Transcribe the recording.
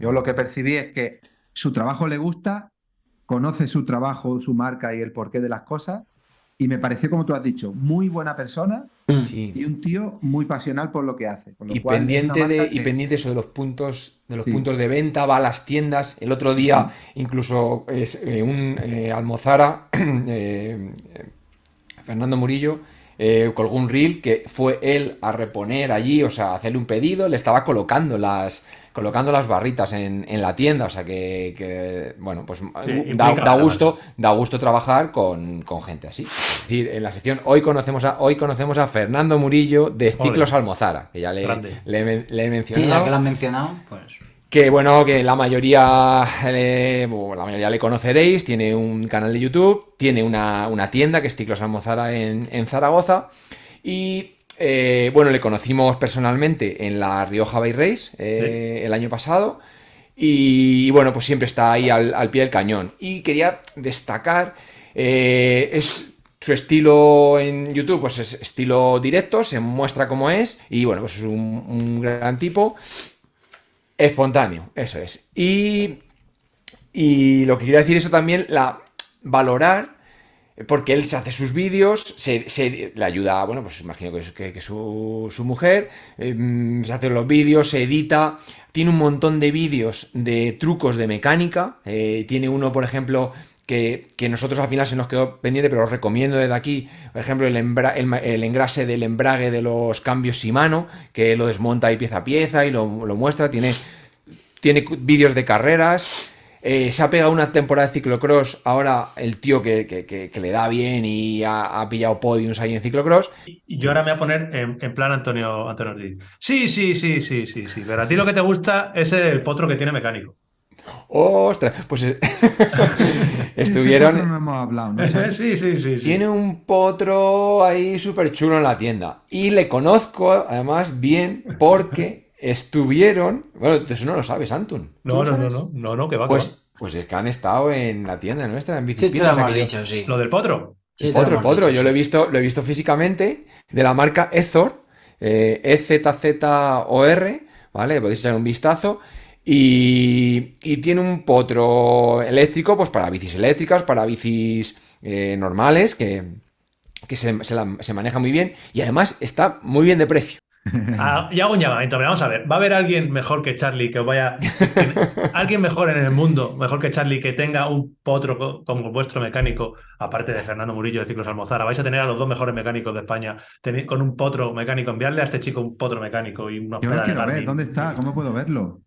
Yo lo que percibí es que su trabajo le gusta, conoce su trabajo, su marca y el porqué de las cosas. Y me pareció, como tú has dicho, muy buena persona Mm. y un tío muy pasional por lo que hace. con lo Y pendiente, de, y pendiente es- eso de los puntos de los Sí. puntos de venta, va a las tiendas. El otro día, incluso es, eh, un eh, Almozara, eh, Fernando Murillo, eh, colgó un reel que fue él a reponer allí, o sea, a hacerle un pedido, le estaba colocando las, colocando las barritas en, en la tienda, o sea que, que, bueno, pues da, da gusto, da gusto trabajar con, con gente así. Es decir, en la sección hoy conocemos a, hoy conocemos a Fernando Murillo de Ciclos Almozara, que ya le, le, he men- le he Sí, mencionado. ya que lo han mencionado, pues. Que bueno, que la mayoría, bueno, la mayoría le conoceréis, tiene un canal de YouTube, tiene una, una tienda que es Ciclos Almozara en, en Zaragoza y eh, bueno, le conocimos personalmente en la Rioja Bay Race eh, el año pasado y, y, bueno, pues siempre está ahí al, al pie del cañón. Y quería destacar, eh, es su estilo en YouTube, pues es estilo directo, se muestra como es y bueno, pues es un, un gran tipo. Espontáneo, eso es. Y, y lo que quería decir eso también, la valorar, porque él se hace sus vídeos, se, le ayuda, bueno, pues imagino que, que- que su, mujer, eh, se hace los vídeos, se edita, tiene un montón de vídeos de trucos de mecánica, eh, tiene uno, por ejemplo, que, que nosotros al final se nos quedó pendiente, pero os recomiendo desde aquí, por ejemplo, el, engrase del embrague de los cambios Shimano, que lo desmonta ahí pieza a pieza y lo, lo muestra, tiene, tiene vídeos de carreras, eh, se ha pegado una temporada de ciclocross, ahora el tío que, que- que- que le da bien y ha, ha pillado podiums ahí en ciclocross, Y yo ahora me voy a poner en, en plan Antonio, Antonio Ortiz. Sí, sí, sí, sí, sí, sí. Pero a ti lo que te gusta es el potro que tiene mecánico. ostras, pues estuvieron... no hemos hablado, ¿no? Sí, sí, sí, sí. Tiene un potro ahí súper chulo en la tienda. Y le conozco además bien porque estuvieron. Bueno, eso no lo sabes, Antun. ¿Tú No, no, no, no, no, no, que va, que Pues, pues es que han estado en la tienda nuestra, en Sí, hemos aquello- dicho, sí. Lo del potro. Sí, lo Potro, hemos potro, dicho, yo sí. lo he visto, lo he visto físicamente, de la marca Ezor, eh, EZZOR, ¿vale? Le podéis echar un vistazo. Y, y tiene un potro eléctrico, pues para bicis eléctricas, para bicis eh, normales, que, que se, se la- se maneja muy bien. Y además está muy bien de precio. Ah, y hago un llamamiento, pero vamos a ver. ¿Va a haber alguien mejor que Charlie que os vaya. que- alguien mejor en el mundo, mejor que Charlie, que tenga un potro co- como vuestro mecánico, aparte de Fernando Murillo de Ciclos Almozara? Vais a tener a los dos mejores mecánicos de España con un potro mecánico. Enviarle a este chico un potro mecánico y unos Yo lo quiero ver. ¿Dónde está? ¿Cómo puedo verlo?